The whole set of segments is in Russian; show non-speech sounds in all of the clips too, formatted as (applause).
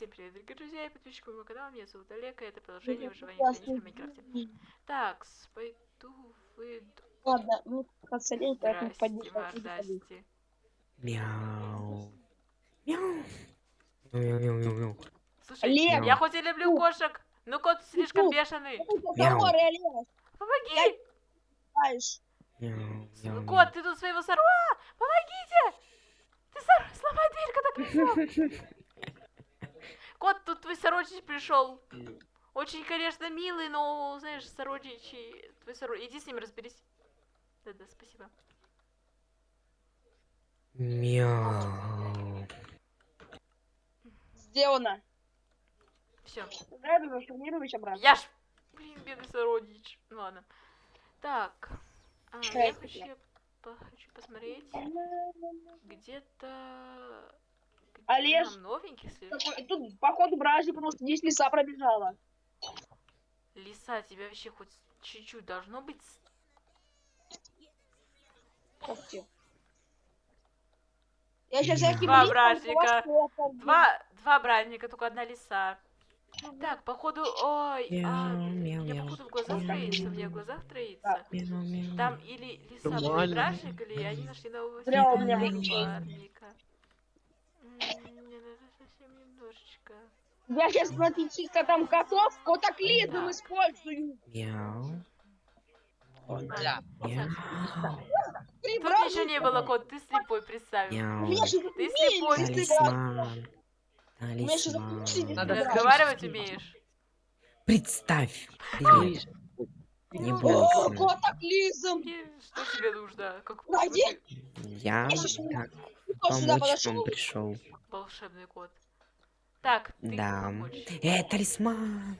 Всем привет, дорогие друзья и подписчики моего канала. Меня зовут Олег, и это продолжение выживания в Майнкрафте. Так, пойду выйду. Ладно, ну, поэтому Здрасте, поднесу. мордасти. Мяу. Мяу. Мяу, мяу, мяу, мяу. Слушай, Олег! я хоть и люблю Фу. кошек, но кот слишком Фу. бешеный. Мяу. Помоги! Мяу, кот, ты тут своего сорва! Помогите! Ты сор... сломай дверь, когда пришел. (laughs) Кот, тут твой сородич пришел. Очень, конечно, милый, но, знаешь, сородичи... Твой сородич... Иди с ним разберись. Да-да, спасибо. Мяу. Сделано. Все. Обратно. Я ж... Блин, бедный сородич. Ну ладно. Так. А, я хочу, по- хочу посмотреть. Где-то... Олеж! нам новенький? Такой, Тут, походу, бражник, потому что здесь лиса пробежала. Лиса, тебя вообще хоть чуть-чуть должно быть... ты. Я сейчас всяким Два бражника. Два, два братника, только одна лиса. Так, походу... Ой, а, я мяу. походу в глазах троится, мне в глазах троится. Там или лиса был бражник, или они нашли нового Бля, у себе меня напарника. М, Мне надо совсем немножечко. Я сейчас, смотрите, там котов котоклизм использую. Мяу. Три Тут еще не было кот, ты слепой, представь. Ты слепой. Талисман. Талисман. Ты Надо разговаривать умеешь? Представь. Не О, бойся. котоклизм. Что тебе нужно? Найди. Я Кто сюда помочь подошел? вам пришел. волшебный кот. Так, ты Да. помочь. Э, талисман.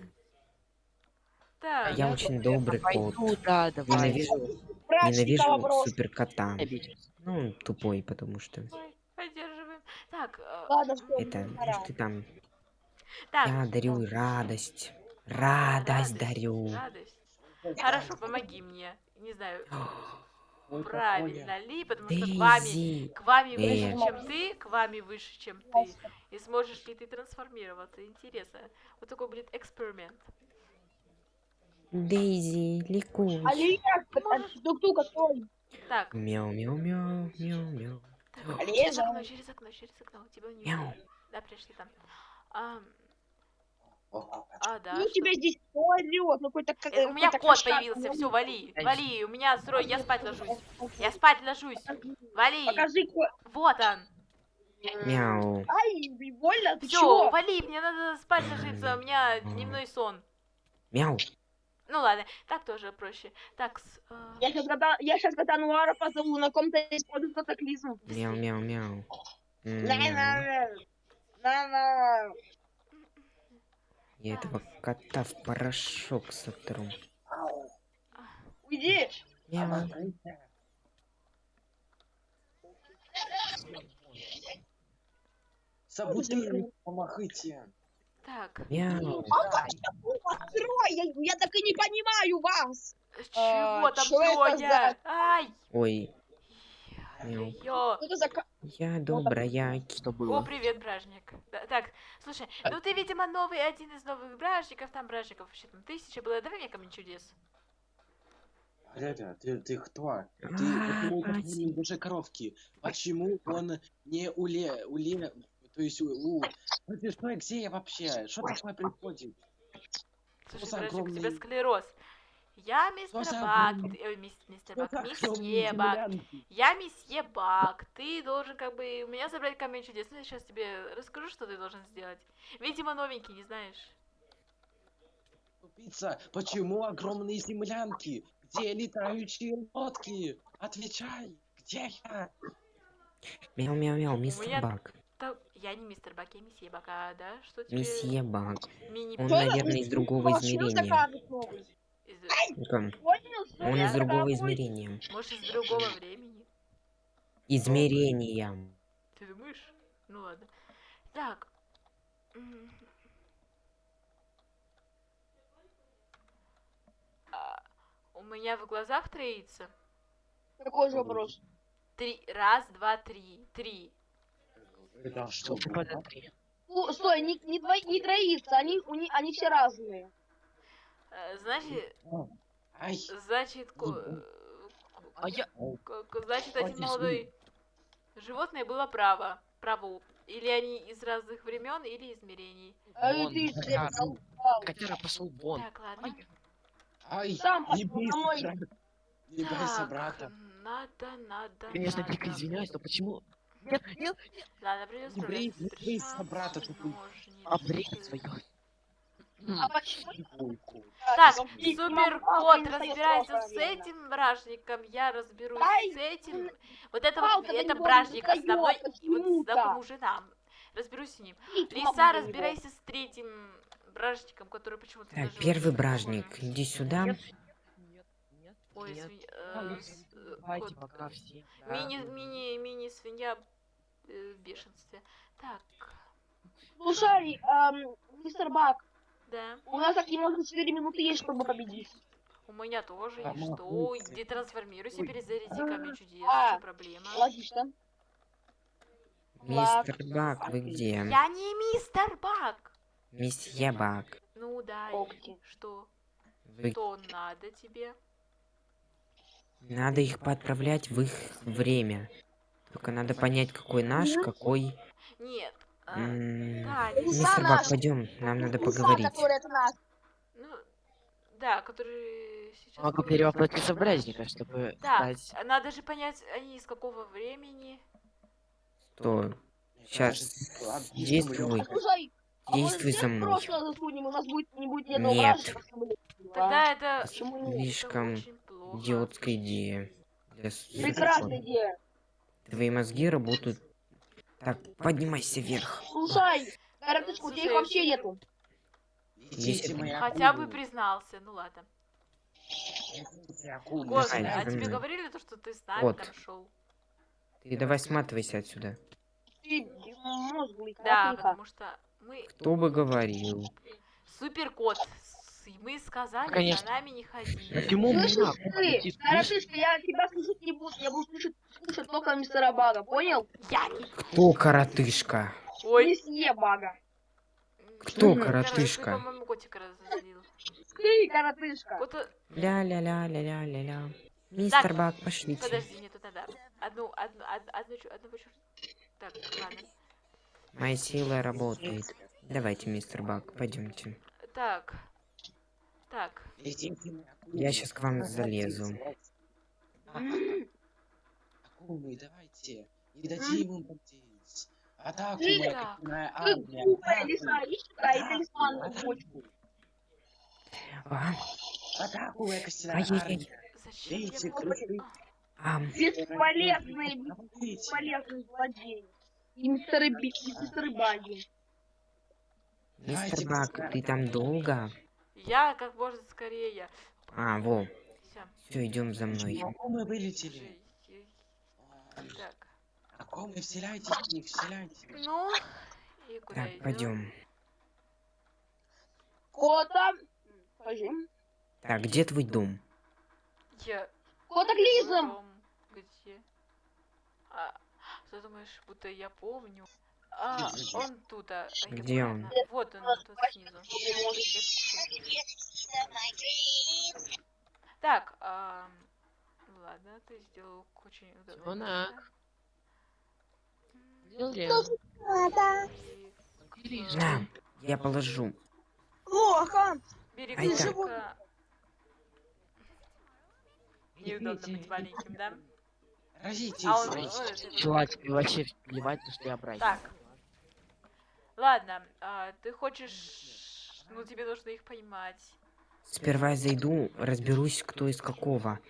Так, Я очень добрый кот. Пойду, да, давай. Ненавижу, ненавижу вопрос. супер кота. Обиделся. Ну, он тупой, потому что поддерживаем. Так, э, Ладно, что это, пора. что ты там, так. я дарю радость. Радость дарю. Радость. Хорошо, помоги мне. Не знаю, (gasps) правильно ли, потому что к вами, к вами Э. выше, чем ты, к вами выше, чем ты. И сможешь ли ты трансформироваться? Интересно. Вот такой будет эксперимент. Дейзи, ликуй. Олег, тук-тук, открой. Так, Мяу, мяу, мяу, мяу, мяу. через окно, через окно, через окно. Тебя не Мяу. Да, пришли там. А, да. Ну, что? тебя здесь орёт? Ну, какой-то... как- Э, У меня кот кошак. появился, все, вали, вали, у меня срой, я спать ложусь. Я спать ложусь. Вали, Покажи вот он. Мяу. Ай, больно, ты вали, мне надо спать ложиться, у меня дневной сон. Мяу. Ну ладно, так тоже проще. Так, с, э, Я сейчас, кота, я сейчас кота Нуара позову, на ком-то использует катаклизм. Мяу, мяу, мяу. Мяу. Я этого кота в порошок сотру. Уйди. Мяу. Саботируй, помахайте. так. Открой, я, я так и не понимаю вас. чего там чё это трое? Ай, Ой, ё. Что это за... я добрая. Что О, было? привет, бражник. Да, так, слушай, ну ты, видимо, новый, один из новых бражников, там бражников вообще там тысяча было, давай мне камень чудес. Ребят, ты, ты кто? Ты А, почему Ась. такие душе коровки? Почему он не уле, уле, то есть у, у... Ну ты что, где я вообще? Что такое происходит? Слушай, бражник, у тебя склероз. Я мистер Бак, мистер Что Бак, месье Бак? Я месье Бак, ты должен как бы у меня забрать камень чудес. Ну, я сейчас тебе расскажу, что ты должен сделать. Видимо, новенький, не знаешь. Тупица, почему огромные землянки? Где летающие лодки? Отвечай, где я? Мяу, мяу, мяу, меня- мистер Бак. Да, я не мистер Бак, я месье Бак, а, да? Что тебе? Месье Бак. Он, наверное, из другого измерения. Из- Он из другого измерения. Может, из другого времени. Измерения. Ты думаешь? Ну ладно. Так. А, у меня в глазах троится. Какой же вопрос? Три. Раз, два, три. Три. Это что? Подотри. У, стой, не, не, не троица, они, у они все разные. Э, Значит, Ай, значит, ко- Мгм. А я... значит, один молодой животное было право. Право. Или они из разных времен, или измерений. А Вон, ты котяра. пошел вон. Так, ладно. ай, Сам не пошел бойся, домой. брат. Не бойся, брата. надо, надо, Конечно, надо. дико извиняюсь, но почему... Нет, нет, Ладно, придется Не брейся, брата, ножницы. обрей свое. А почему? Так, Ну, и супер мама кот, не достаёт разбирайся срока, с этим бражником, я разберусь с этим. Вот это вот, это бражник основной, вот знакомый нам. Разберусь с ним. Лиса, разбирайся с третьим бражником, который почему-то Так, первый бражник, иди сюда. Ой, мини, мини свинья э, в бешенстве. Так, Слушай, эм, мистер Бак, да. у нас так немного 4 минуты есть, чтобы победить. У меня тоже. А, И что? Где трансформируйся, перезаряди камень чудес. А. Что проблема? Логично. Мистер Бак, вы где? Я не мистер Бак. Месье Бак. Ну да. и. Что? Вы... Что надо тебе? Надо их подправлять в их время. Только надо понять, какой наш, какой... Нет. Да, не Лиса Мистер наш. Бак, пойдем, нам надо Лиса, поговорить. которая это наш. Ну, да, который сейчас... Могу перевоплотиться в бражника, чтобы Да, стать... надо же понять, они из какого времени. Что? Сейчас. Действуй. А может Действуй за мной. прошлое засунем, у нас будет, не будет ни одного Нет. а? Тогда это... Слишком идиотская идея. Прекрасная идея. Твои мозги работают... Так, поднимайся вверх. Слушай, коротышка, у тебя их вообще нету. Мои Хотя бы признался, ну ладно. Давай, а тебе говорили то, что ты с нами Кот. там шел? Ты давай сматывайся отсюда. Мозглый, Да, потому что мы Кто бы говорил? супер кот. Мы сказали, Конечно. за нами не ходи. Почему Слышишь ты, коротышка, я тебя слушать не буду, я буду слушать, слушать только мистера Бага, понял? Я не... Кто коротышка? Ой. Месье Бага. Кто. Короче, коротышка? Ты, по-моему, котика разозлил. Ты, коротышка. Кота... Ля-ля-ля-ля-ля-ля-ля. Мистер Так, Бак, пошлите. Подожди, мне тут надо. Одну, одну, од- одну, одного чёрта. Так, ладно. Моя сила работает. Давайте, мистер Бак, пойдемте. Так. Так. Я щас к вам залезу. Акулы, давайте. Не дадим им потеть. Атаку, моя Ты армия. глупая лиса, иди сюда, и талисман на Атаку. А, моя костяная армия. я... крыши? А, Бесполезный, Давайте. бесполезный злодей. И мистер Баги. мистер Бак, ты там долго? Я как можно скорее. А, во. Все, идем за мной. Почему мы вылетели? Так. Акулы, вселяйтесь в них, вселяйтесь. Ну, и куда Так, идём? пойдем. Кота. Скажи. Так, где твой дом? Я... Котоклизм. Дом Где? А, ты думаешь, будто я помню? А, он тут, а, а, Где он? поняла. Вот он, тут снизу. Так, ам, ладно, ты сделал очень удобно. Звонок. На, я положу. Плохо. Так. котика. Неудобно быть маленьким, да? Разитесь. А он... Чувак, вообще плевать, что я брать. Так. Ладно, а, ты хочешь... Ну, тебе нужно их поймать. Сперва я зайду, разберусь, кто из какого.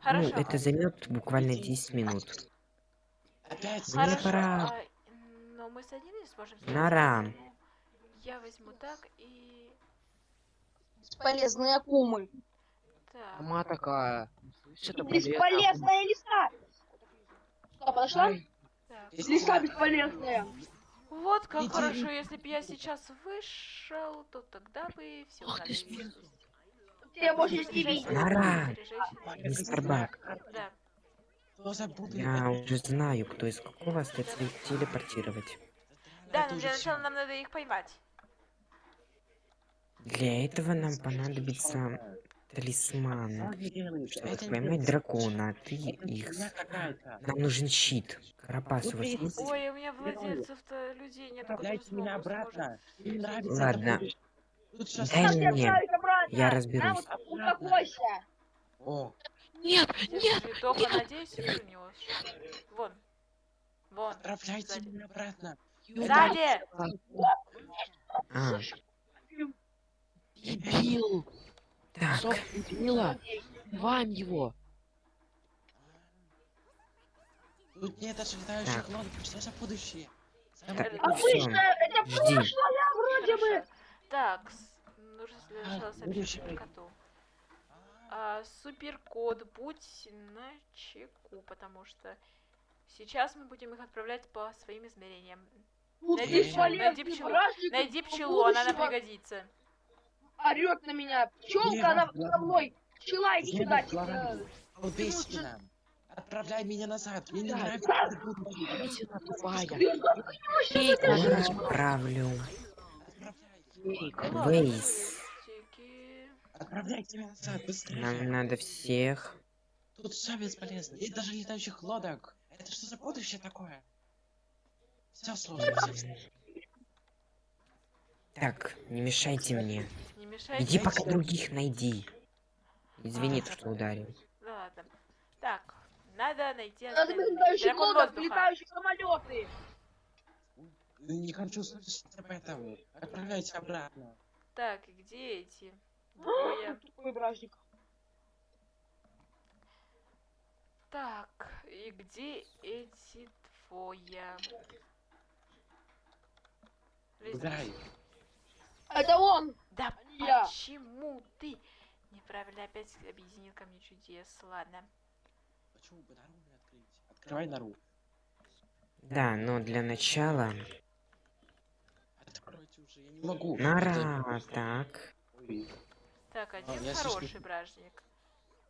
Хорошо. Ну, это займет буквально 10 минут. Опять Мне Хорошо, пора. а, но мы с одним не сможем поэтому Я возьму так и... Бесполезные акумы. Так. Сама такая. Бесполезная лиса. Что, подошла? так. Лиса бесполезная. Вот как Иди. хорошо, если бы я сейчас вышел, то тогда бы все Ах ты ж узнали. Тебя больше не. Нора. Заряжайся. Мистер Бак, Да. Я уже знаю, кто из какого остается их телепортировать. Да, но для начала нам надо их поймать. Для этого нам понадобится талисман. Что ты делаешь? Чтобы Это поймать дракона, а ты их... Нам нужен щит. Карапас, у вас есть? Ой, у меня владельцев-то людей нет, Отправляйте меня обратно. Ладно. Дай мне. я разберусь. О, Нет, нет, только надеюсь. Вон. Вон. отправляйте меня обратно. Сзади! А, дебил! Так. Сок дебила! Убиваем его! Тут нет Так. лодок. Что за будущее? Так, Это Обычно это прошлое вроде бы. Так, нужно для А, начала сообщить коту. А, суперкод, будь на чеку, потому что сейчас мы будем их отправлять по своим измерениям. Найди пчелу, найди пчелу, Найди она нам пригодится. Орет на меня. Пчелка, она за мной. Пчела, иди сюда. Убейся. Отправляй меня назад. Мне не Да. нравится! Я отправлю. Отправляй. Вейс. Тики. Отправляйте меня назад, быстрее. Нам надо всех. Тут все бесполезно. Нет даже летающих лодок. Это что за будущее такое? Все сложно, все сложно. Так, не мешайте мне. Не мешайте. Иди пока других найди. Извини, А. что ударил. Да ладно. Так, надо найти Надо летающих лодок, летающих самолеты. Не хочу слышать об этом. Отправляйте обратно. Так, и где эти? Двое. Тупой бражник. Так, и где эти двое? Лезь. Это он. Да Я. почему ты неправильно опять объединил ко мне чудес? Ладно. Почему бы нору не открыть? Открывай нору. Да, но для начала... Откройте уже, я не могу. Нора, так. Так, один я хороший слишком- бражник.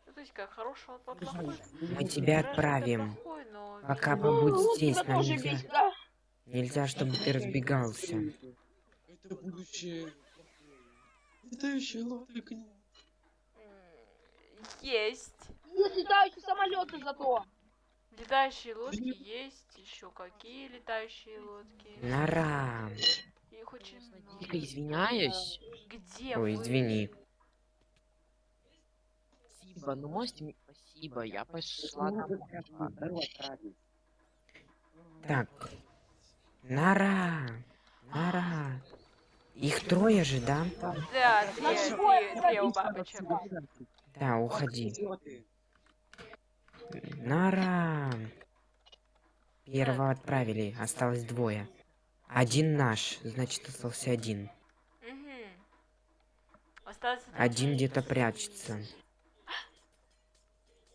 Ну, то есть как хороший, он плохой. Мы тебя отправим. плохой, но Пока побудь Ну, здесь, нам нельзя. Нельзя, чтобы ты разбегался. Это будущее. Летающие лодок нет. м, Есть. Есть летающие самолеты зато. Летающие лодки есть. Еще какие летающие лодки? Нора. Их очень много. Дико извиняюсь. Где Ой, вы? извини. Спасибо, ну можете. Спасибо, я пошла домой. Так. Нора. Нора. Их трое же, да? Да, две, две, у бабочек. Да, уходи. Нора. Первого отправили, осталось двое. Один наш, значит остался один. Один где-то прячется.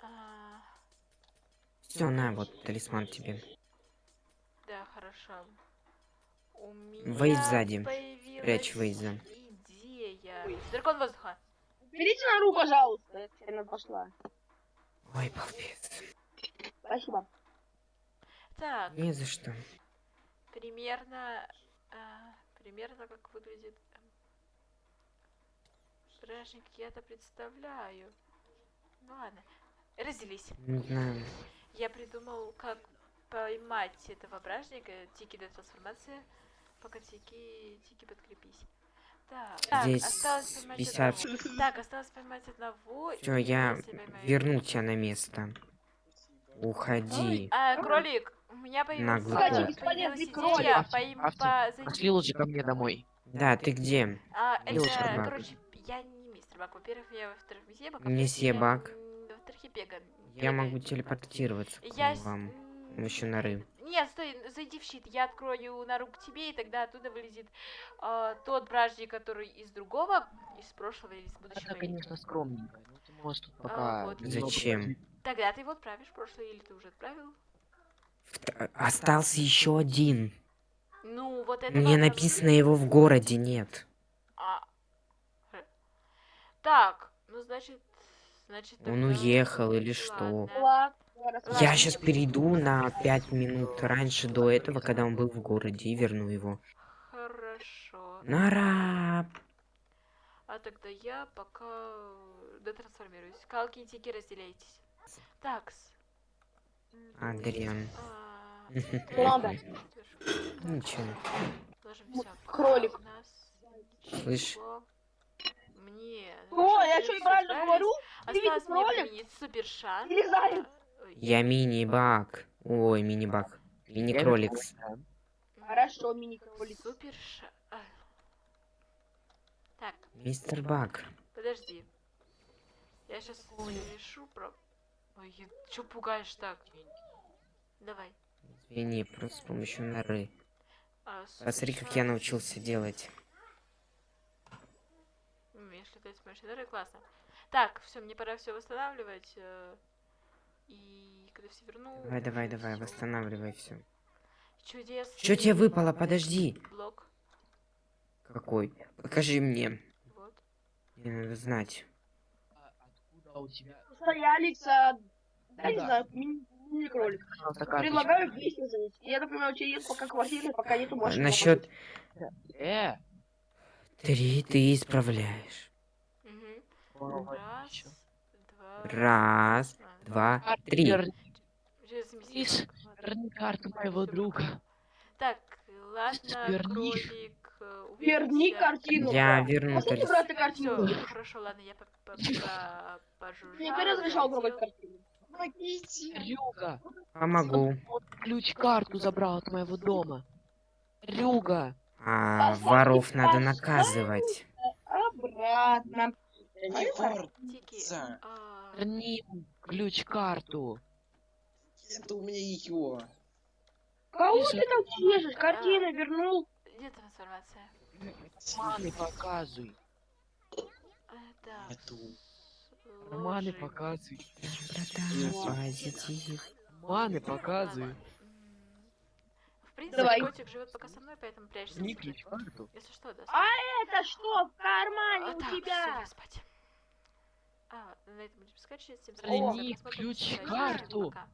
А, Все, на, вот талисман тебе. Да, хорошо. У меня Вейз сзади. Прячь Вейза. идея. Дракон воздуха. Берите нору, пожалуйста. Я теперь пошла. Ой, балбес. Спасибо. Так, Не за что. примерно... а, примерно как выглядит... эм, Бражник я-то представляю. Ну ладно. Разделись. Не знаю. Я придумал, как поймать этого бражника. Тики до трансформации. Пока Тики... Тики подкрепись. Так, Здесь осталось поймать 50. одного. Так, осталось поймать одного. Все, я верну тебя на место. Уходи. А, кролик, у меня появилась, идея Авти, поим- авти, по- зайти- Пошли лучше ко мне домой. Да, ты где? А, это, короче, я не мистер Бак. Во-первых, я во-вторых, месье Бак. Месье м, Во-вторых, я бега. Я могу телепортироваться к Я... вам. м, Помощью норы. Нет, стой, зайди в щит, я открою нору к тебе, и тогда оттуда вылезет а, тот бражник, который из другого, из прошлого или из будущего. Это, конечно, скромненько. Ну ты можешь тут А, пока... вот. немного Зачем? Тогда ты его отправишь в прошлое, или ты уже отправил? Вт- Остался еще один. Ну, вот это Мне написано его в городе нет. А. Так, ну значит, значит. Он уехал или что? Ладно. Я сейчас перейду на 5 минут раньше до этого, когда он был в городе, и верну его. Хорошо. Нара! А тогда я пока дотрансформируюсь. Калки и тики разделяйтесь. Такс. Адриан. а, Ладно. Ничего. М, всё кролик. Слышь. Мне. О, я что что, правильно говорю? Ты видишь Осталось мне кролик? применить супер шанс. Я мини-баг. Ой, мини-баг. Мини-кроликс. Хорошо, мини-кролик. Супер а. Так, Мистер Баг. подожди. Я сейчас решу про... Ой, чё пугаешь так? Давай. Извини, просто с помощью норы. А, Посмотри, как я научился делать. Умеешь летать с помощью дары, классно. Так, все, мне пора все восстанавливать. И когда все верну... Давай, давай, давай, восстанавливай все. Чудесный Что тебе выпало? Подожди. Блок. Какой? Покажи мне. Вот. Мне надо знать. А Откуда у тебя Стоялись, а... Да, не знаю, мини- мини-кролик. карточка? Предлагаю вместе жить. Я, например, у тебя есть пока квартира, пока нету больше. Насчет Э, три ты исправляешь. Раз, два... Раз, два, три. верни- карту моего друга. Так, ладно, Верни. кролик. э, Верни картину. Я верну Можете брать картину? Всё, хорошо, ладно, я по- по- по- пожужжала. Мне не разрешал трогать картину. Рюга, Помогу. он ключ-карту забрал от моего дома. Рюга, А воров надо наказывать. Обратно. Тики, а, верни ключ-карту. Это у меня ее. Кого ты там чешешь? Картину вернул. где трансформация? Маны показывай. А, так, Нету. Маны показывай. Братан, позитив. Маны показывай. В принципе, Давай. котик живет пока со мной, поэтому прячься. Верни себе. ключ-карту. Если что, даст. А это что в кармане А, у так, тебя? спать. А, на этом будем скачивать. Всем спасибо ключ карту. пока.